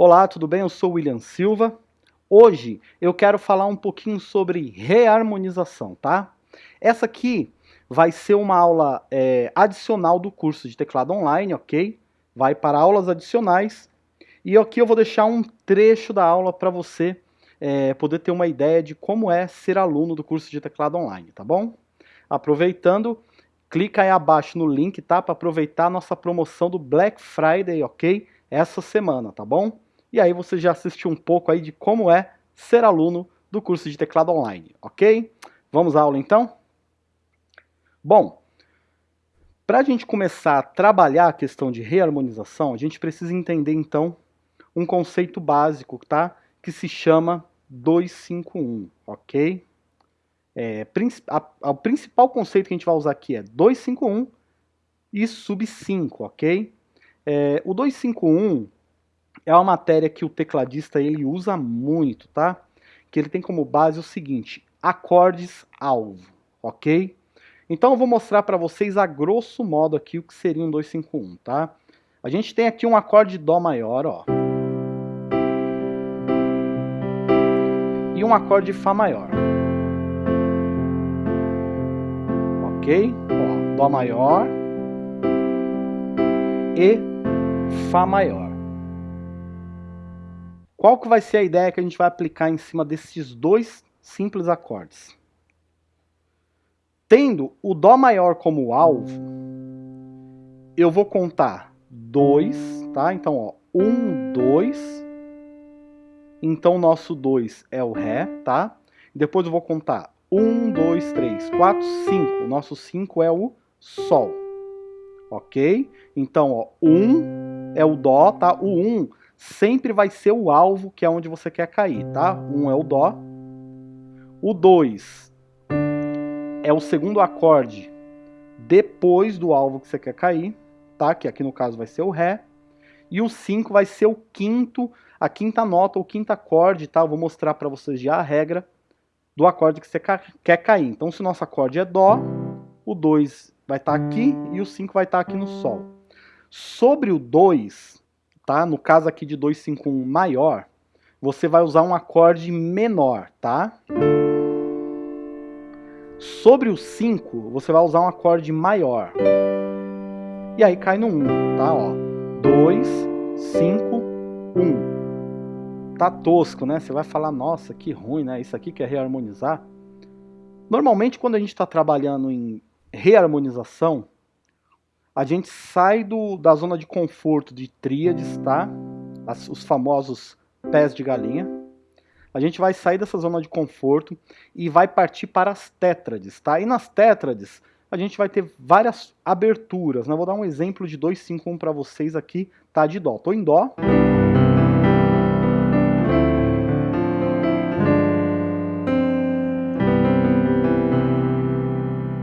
Olá, tudo bem? Eu sou William Silva. Hoje eu quero falar um pouquinho sobre reharmonização, tá? Essa aqui vai ser uma aula é, adicional do curso de teclado online, ok? Vai para aulas adicionais. E aqui eu vou deixar um trecho da aula para você é, poder ter uma ideia de como é ser aluno do curso de teclado online, tá bom? Aproveitando, clica aí abaixo no link, tá? Para aproveitar a nossa promoção do Black Friday, ok? Essa semana, tá bom? E aí você já assistiu um pouco aí de como é ser aluno do curso de teclado online, ok? Vamos à aula então? Bom, para a gente começar a trabalhar a questão de reharmonização, a gente precisa entender então um conceito básico, tá? Que se chama 251, ok? É, a, a, o principal conceito que a gente vai usar aqui é 251 e sub 5, ok? É, o 251 é uma matéria que o tecladista ele usa muito, tá? Que ele tem como base o seguinte, acordes alvo, ok? Então eu vou mostrar para vocês a grosso modo aqui o que seria um 251, tá? A gente tem aqui um acorde Dó maior, ó. E um acorde Fá maior. Ok? Ó, Dó maior e Fá maior. Qual que vai ser a ideia que a gente vai aplicar em cima desses dois simples acordes? Tendo o Dó maior como alvo, eu vou contar dois, tá? Então, ó, um, dois. Então, o nosso dois é o Ré, tá? Depois eu vou contar um, dois, três, quatro, cinco. O nosso cinco é o Sol, ok? Então, ó, um é o Dó, tá? O um sempre vai ser o alvo, que é onde você quer cair, tá? Um é o Dó. O 2 é o segundo acorde depois do alvo que você quer cair, tá? Que aqui no caso vai ser o Ré. E o 5 vai ser o quinto, a quinta nota, o quinto acorde, tá? Eu vou mostrar para vocês já a regra do acorde que você quer cair. Então, se o nosso acorde é Dó, o 2 vai estar tá aqui e o 5 vai estar tá aqui no Sol. Sobre o 2, tá? No caso aqui de 251 maior, você vai usar um acorde menor, tá? Sobre o 5, você vai usar um acorde maior. E aí cai no 1, tá? Ó, 2, 5, 1. Tá tosco, né? Você vai falar, nossa, que ruim, né? Isso aqui quer reharmonizar. Normalmente, quando a gente está trabalhando em reharmonização, a gente sai do, da zona de conforto de tríades, tá? As, os famosos pés de galinha. A gente vai sair dessa zona de conforto e vai partir para as tétrades, tá? E nas tétrades, a gente vai ter várias aberturas, né? Vou dar um exemplo de 251 para vocês aqui, tá? De Dó. Tô em Dó.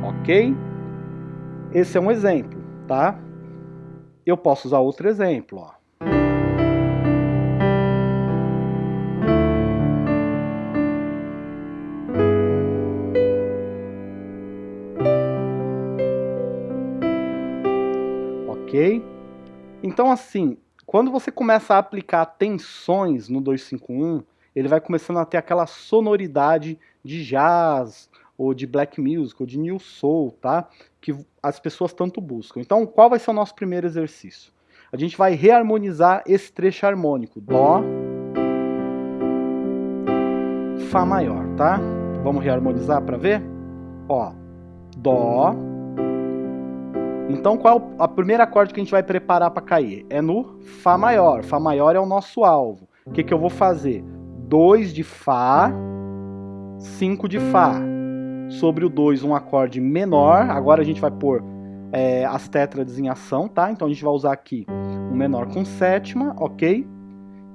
Ok? Esse é um exemplo tá? Eu posso usar outro exemplo, ó. Ok? Então, assim, quando você começa a aplicar tensões no 251, ele vai começando a ter aquela sonoridade de jazz, ou de black music, ou de new soul, tá? Que as pessoas tanto buscam. Então, qual vai ser o nosso primeiro exercício? A gente vai reharmonizar esse trecho harmônico, Dó, Fá maior, tá? Vamos reharmonizar para ver? Ó, Dó. Então, qual é a primeira acorde que a gente vai preparar para cair? É no Fá maior. Fá maior é o nosso alvo. O que, que eu vou fazer? 2 de Fá, 5 de Fá sobre o 2 um acorde menor. Agora a gente vai pôr é, as tétrades em ação, tá? Então a gente vai usar aqui um menor com sétima, ok?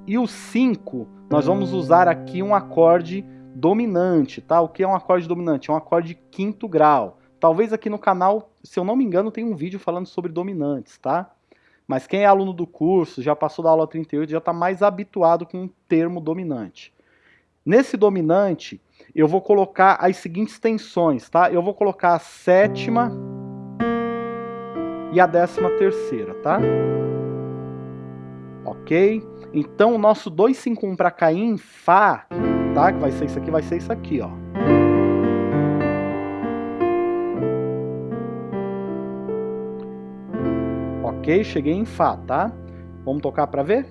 E o 5, nós vamos usar aqui um acorde dominante, tá? O que é um acorde dominante? É um acorde de quinto grau. Talvez aqui no canal, se eu não me engano, tem um vídeo falando sobre dominantes, tá? Mas quem é aluno do curso, já passou da aula 38, já está mais habituado com o termo dominante. Nesse dominante, eu vou colocar as seguintes tensões, tá? Eu vou colocar a sétima e a décima terceira, tá? Ok? Então o nosso 251 para cair em Fá, tá? Que vai ser isso aqui, vai ser isso aqui, ó. Ok, cheguei em Fá, tá? Vamos tocar para ver?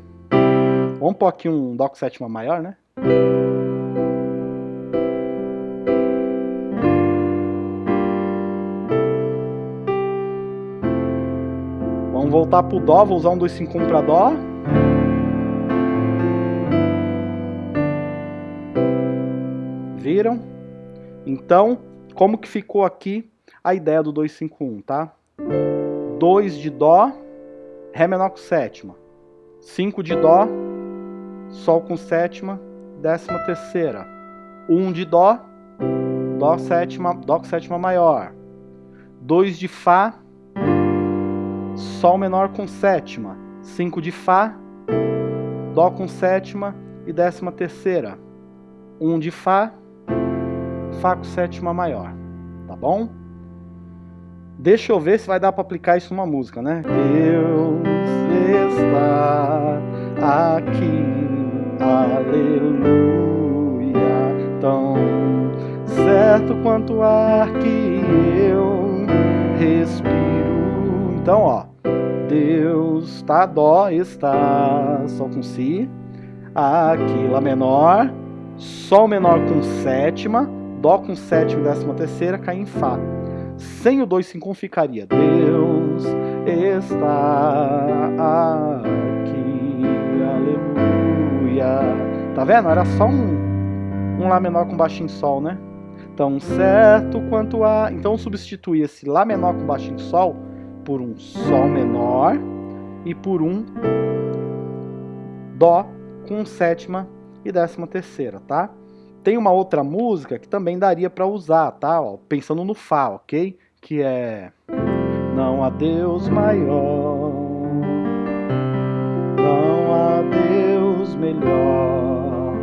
Vamos pôr aqui um Dó com sétima maior, né? Voltar pro Dó, vou usar um 251 para Dó. Viram? Então, como que ficou aqui a ideia do 251, tá? 2 de Dó, Ré menor com sétima. 5 de Dó, Sol com sétima, décima terceira. 1 um de Dó, Dó sétima, Dó com sétima maior. 2 de Fá, Sol menor com sétima. 5 de Fá, Dó com sétima e décima terceira. 1 um de Fá, Fá com sétima maior. Tá bom? Deixa eu ver se vai dar para aplicar isso numa música, né? Deus está aqui, aleluia, tão certo quanto o ar que eu respiro. Então, ó, Deus tá dó está sol com si, aqui lá menor, sol menor com sétima, dó com sétima e décima terceira, cai em fá. Sem o 251 ficaria Deus está aqui, aleluia. Tá vendo? Era só um, um Lá menor com baixinho Sol, né? Tão certo quanto a... Então substitui esse Lá menor com baixinho Sol por um Sol menor e por um Dó com sétima e décima terceira, tá? Tem uma outra música que também daria para usar, tá? Ó, pensando no Fá, ok? Que é Não há Deus maior, não há Deus melhor,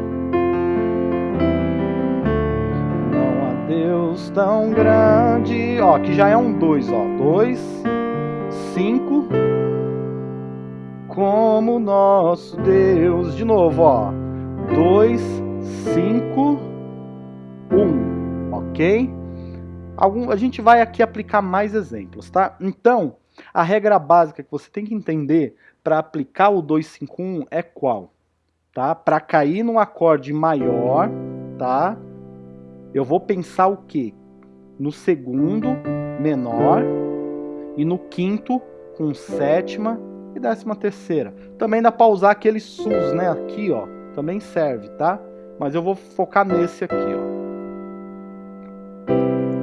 não há Deus tão grande. Ó, que já é um 2, ó. 2, 5, como nosso Deus. De novo, ó. 2, 5, 1, ok? Algum, a gente vai aqui aplicar mais exemplos, tá? Então, a regra básica que você tem que entender para aplicar o 251 é qual? Tá? Para cair num acorde maior, tá? Eu vou pensar o quê? No segundo menor e no quinto com sétima e décima terceira. Também dá para usar aquele sus, né? Aqui, ó, também serve, tá? Mas eu vou focar nesse aqui, ó.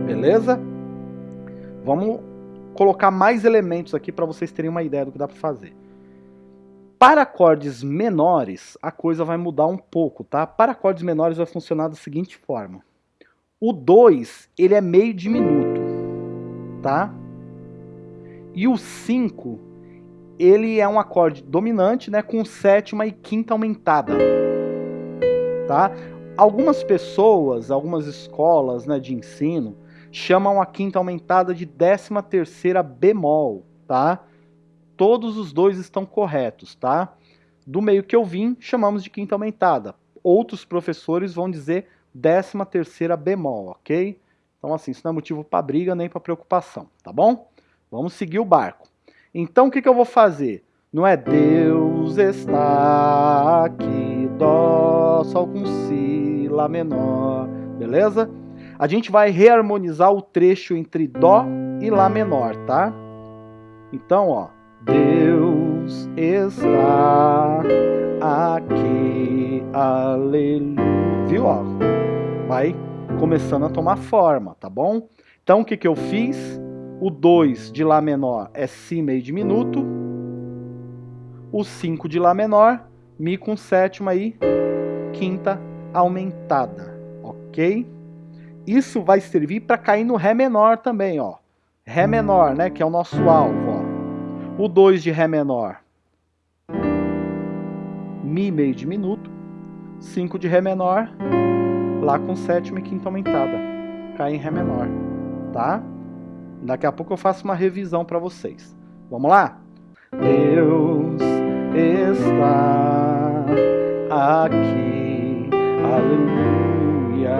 Beleza? Vamos colocar mais elementos aqui para vocês terem uma ideia do que dá para fazer. Para acordes menores, a coisa vai mudar um pouco, tá? Para acordes menores vai funcionar da seguinte forma. O 2, ele é meio diminuto, tá? E o 5, ele é um acorde dominante, né, com sétima e quinta aumentada tá? Algumas pessoas, algumas escolas né, de ensino, chamam a quinta aumentada de décima terceira bemol, tá? Todos os dois estão corretos, tá? Do meio que eu vim, chamamos de quinta aumentada. Outros professores vão dizer décima terceira bemol, ok? Então assim, isso não é motivo para briga nem para preocupação, tá bom? Vamos seguir o barco. Então o que, que eu vou fazer? Não é Deus está aqui, Dó, Sol com Si, Lá menor, beleza? A gente vai reharmonizar o trecho entre Dó e Lá menor, tá? Então, ó, Deus está aqui, aleluia, viu, ó? Vai começando a tomar forma, tá bom? Então, o que que eu fiz? O 2 de Lá menor é Si meio diminuto, o 5 de Lá menor, Mi com sétima e quinta aumentada, ok? Isso vai servir para cair no Ré menor também, ó. Ré menor, né, que é o nosso alvo, ó. O 2 de Ré menor, Mi meio diminuto, 5 de Ré menor, Lá com sétima e quinta aumentada, cai em Ré menor, tá? Daqui a pouco eu faço uma revisão para vocês. Vamos lá? Deus está aqui, aleluia,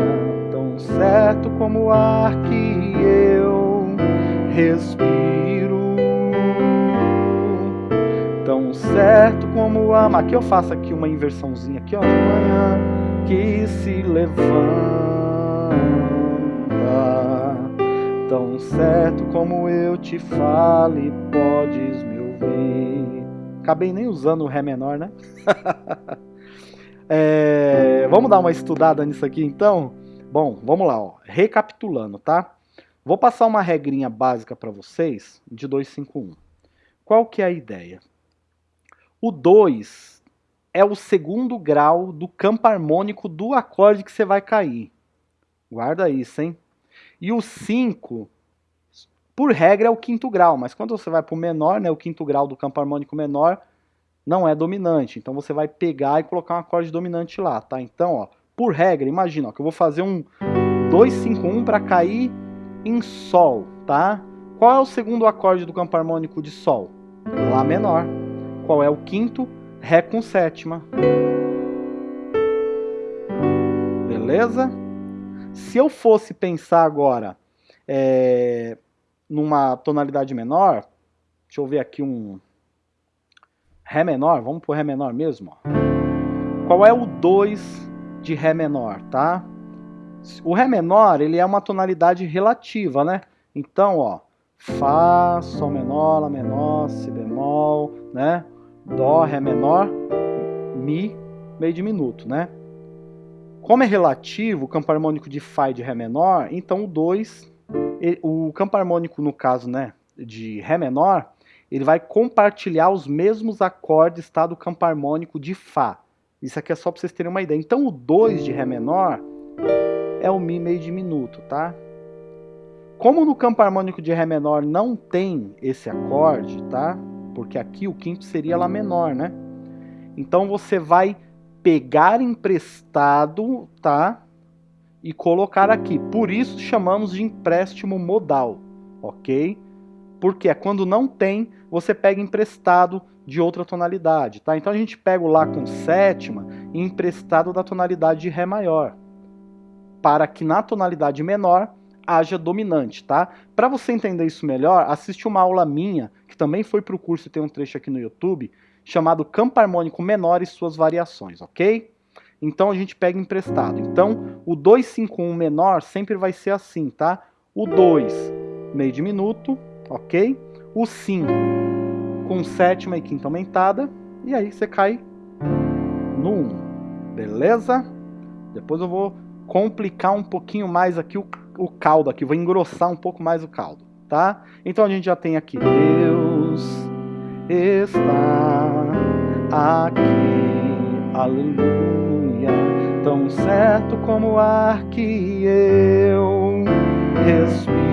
tão certo como o ar que eu respiro, tão certo como o ar. Aqui eu faço aqui uma inversãozinha aqui, ó, de manhã que se levanta tão certo como eu te fale, podes me ouvir. Acabei nem usando o Ré menor, né? é, vamos dar uma estudada nisso aqui então? Bom, vamos lá, ó. recapitulando, tá? Vou passar uma regrinha básica para vocês de 251. Qual que é a ideia? O 2 é o segundo grau do campo harmônico do acorde que você vai cair. Guarda isso, hein? E o 5, por regra, é o quinto grau, mas quando você vai para o menor, né, o quinto grau do campo harmônico menor, não é dominante. Então você vai pegar e colocar um acorde dominante lá, tá? Então, ó, por regra, imagina ó, que eu vou fazer um 251 para cair em Sol, tá? Qual é o segundo acorde do campo harmônico de Sol? Lá menor. Qual é o quinto? Ré com sétima. Beleza? Se eu fosse pensar agora é, numa tonalidade menor, deixa eu ver aqui um Ré menor, vamos pro Ré menor mesmo. Ó. Qual é o 2 de Ré menor, tá? O Ré menor, ele é uma tonalidade relativa, né? Então, ó, Fá, Sol menor, Lá menor, Si bemol, né? Dó, Ré menor, Mi, meio diminuto, né? Como é relativo, o campo harmônico de Fá e de Ré menor, então o 2, o campo harmônico, no caso, né, de Ré menor, ele vai compartilhar os mesmos acordes tá, do campo harmônico de Fá. Isso aqui é só para vocês terem uma ideia. Então o 2 de Ré menor é o Mi meio diminuto, tá? Como no campo harmônico de Ré menor não tem esse acorde, tá? Porque aqui o quinto seria Lá menor, né? Então você vai pegar emprestado, tá? E colocar aqui. Por isso chamamos de empréstimo modal, ok? Porque é quando não tem, você pega emprestado de outra tonalidade, tá? Então a gente pega o Lá com sétima e emprestado da tonalidade de Ré maior, para que na tonalidade menor haja dominante, tá? Para você entender isso melhor, assiste uma aula minha, que também foi para o curso e tem um trecho aqui no YouTube, chamado Campo Harmônico Menor e suas variações, ok? Então a gente pega emprestado. Então o 251 menor sempre vai ser assim, tá? O 2 meio diminuto, ok? O 5 com sétima e quinta aumentada, e aí você cai no 1, beleza? Depois eu vou complicar um pouquinho mais aqui o, o caldo, aqui, vou engrossar um pouco mais o caldo, tá? Então a gente já tem aqui, Deus está aqui, aleluia, tão certo como o ar que eu respiro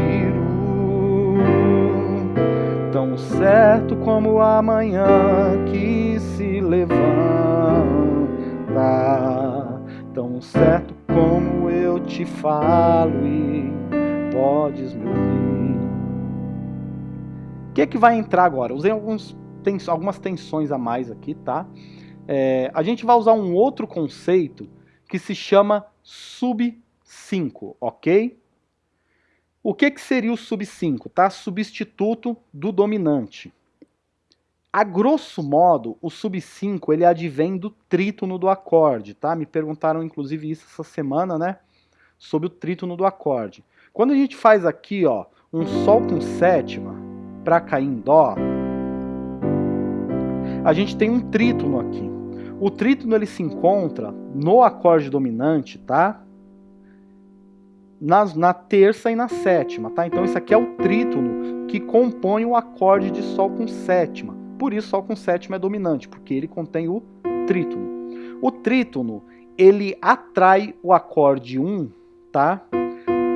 tão certo como amanhã que se levanta, tão certo como eu te falo e podes me ouvir. O que é que vai entrar agora? Usei alguns, tens, algumas tensões a mais aqui, tá? É, a gente vai usar um outro conceito que se chama sub 5, ok? O que, que seria o sub 5? Tá? Substituto do dominante. A grosso modo, o sub 5 ele advém do trítono do acorde, tá? Me perguntaram inclusive isso essa semana, né? Sobre o trítono do acorde. Quando a gente faz aqui, ó, um sol com sétima para cair em dó, a gente tem um trítono aqui. O trítono ele se encontra no acorde dominante, tá? nas, na terça e na sétima, tá? Então isso aqui é o trítono que compõe o acorde de Sol com sétima. Por isso Sol com sétima é dominante, porque ele contém o trítono. O trítono, ele atrai o acorde 1, tá?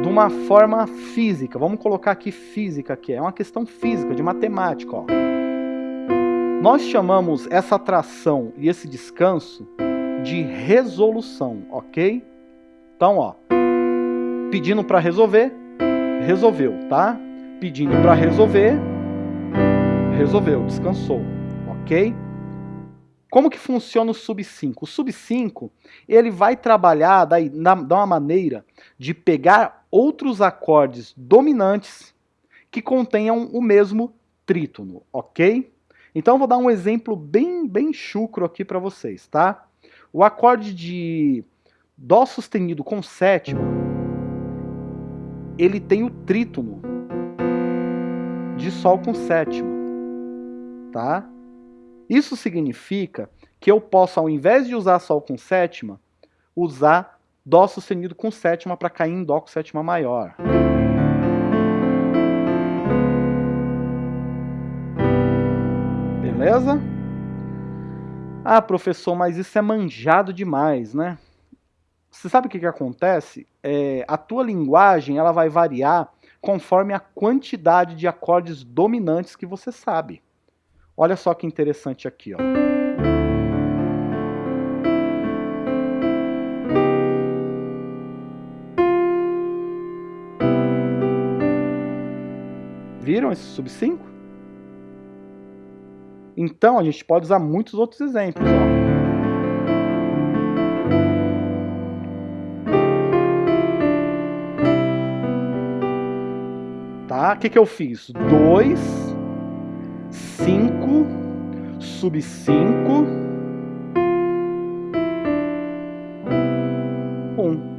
De uma forma física. Vamos colocar aqui física, aqui é uma questão física, de matemática, ó. Nós chamamos essa atração e esse descanso de resolução, ok? Então, ó, Pedindo para resolver, resolveu, tá? Pedindo para resolver, resolveu, descansou, ok? Como que funciona o sub 5? O sub 5, ele vai trabalhar da, da uma maneira de pegar outros acordes dominantes que contenham o mesmo trítono, ok? Então vou dar um exemplo bem, bem chucro aqui para vocês, tá? O acorde de Dó sustenido com sétima, ele tem o trítono de Sol com sétima, tá? Isso significa que eu posso, ao invés de usar Sol com sétima, usar Dó sustenido com sétima para cair em Dó com sétima maior. Beleza? Ah, professor, mas isso é manjado demais, né? Você sabe o que, que acontece? É, a tua linguagem ela vai variar conforme a quantidade de acordes dominantes que você sabe. Olha só que interessante aqui, ó. Viram esse sub 5? Então a gente pode usar muitos outros exemplos. Ó. Tá? O que, que eu fiz? 2, 5, sub 5, 1.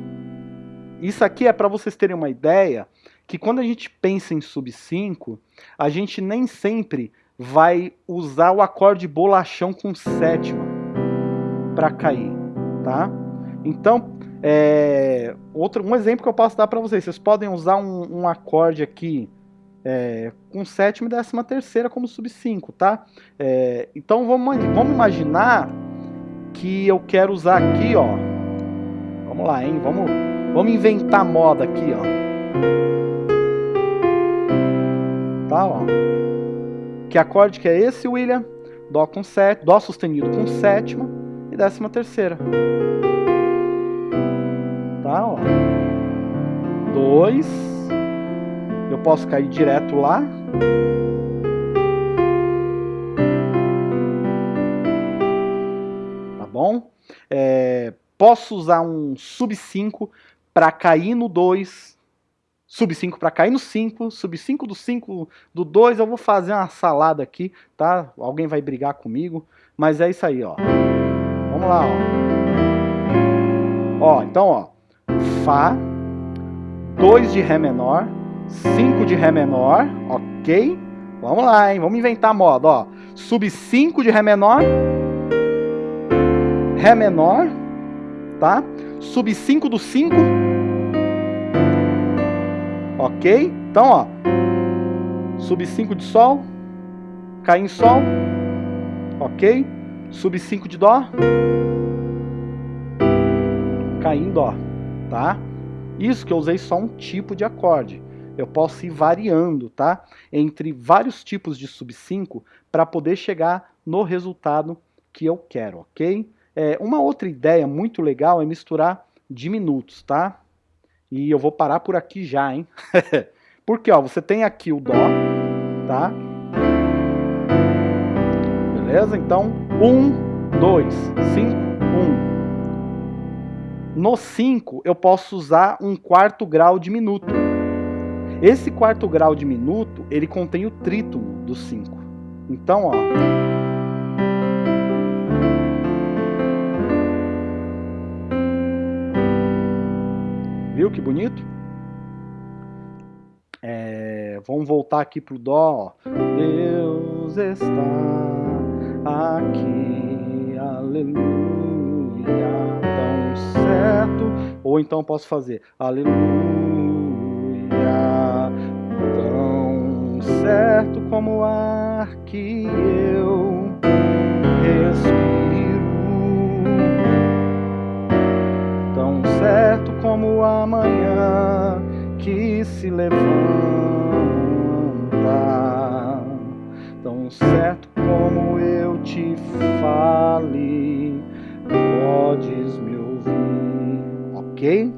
Isso aqui é para vocês terem uma ideia que quando a gente pensa em sub 5, a gente nem sempre vai usar o acorde bolachão com sétima para cair, tá? Então, é, outro, um exemplo que eu posso dar para vocês, vocês podem usar um, um acorde aqui é, com sétima e décima terceira como sub 5, tá? É, então vamos, vamos imaginar que eu quero usar aqui, ó, vamos lá, hein? Vamos, vamos inventar moda aqui, ó. Tá, ó. Que acorde que é esse, William? Dó com sétima, Dó sustenido com sétima e décima terceira. Tá, ó. Dois. Eu posso cair direto lá. Tá bom? É, posso usar um sub 5 para cair no 2 sub 5 para cair no 5, sub 5 do 5 do 2, eu vou fazer uma salada aqui, tá? Alguém vai brigar comigo, mas é isso aí, ó. Vamos lá, ó. Ó, então, ó. Fá, 2 de Ré menor, 5 de Ré menor, ok? Vamos lá, hein? Vamos inventar moda, ó. Sub 5 de Ré menor, Ré menor, tá? Sub 5 do 5, Ok? Então, ó. Sub 5 de Sol. Cai em Sol. Ok? Sub 5 de Dó. Cai em Dó. Tá? Isso que eu usei só um tipo de acorde. Eu posso ir variando, tá? Entre vários tipos de sub 5 para poder chegar no resultado que eu quero, ok? É, uma outra ideia muito legal é misturar diminutos, tá? E eu vou parar por aqui já, hein? Porque, ó, você tem aqui o Dó, tá? Beleza? Então, 1, 2, 5, 1. No 5, eu posso usar um quarto grau diminuto. Esse quarto grau diminuto, ele contém o trítono do 5. Então, ó... Viu que bonito? É, vamos voltar aqui pro Dó. Deus está aqui, aleluia, tão certo. Ou então posso fazer aleluia, tão certo como o ar que eu respiro. Como amanhã que se levanta, tão certo como eu te fale, podes me ouvir, ok?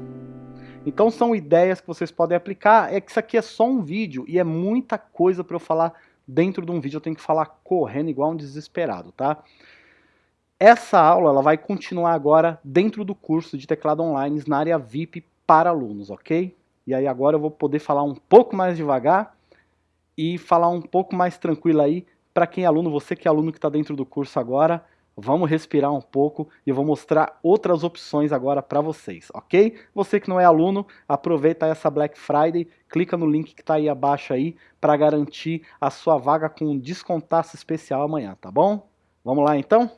Então são ideias que vocês podem aplicar, é que isso aqui é só um vídeo e é muita coisa para eu falar dentro de um vídeo, eu tenho que falar correndo igual um desesperado, tá? Essa aula ela vai continuar agora dentro do curso de teclado online na área VIP para alunos, ok? E aí agora eu vou poder falar um pouco mais devagar e falar um pouco mais tranquilo aí para quem é aluno, você que é aluno que está dentro do curso agora, vamos respirar um pouco e eu vou mostrar outras opções agora para vocês, ok? Você que não é aluno, aproveita essa Black Friday, clica no link que está aí abaixo aí para garantir a sua vaga com um descontaço especial amanhã, tá bom? Vamos lá então?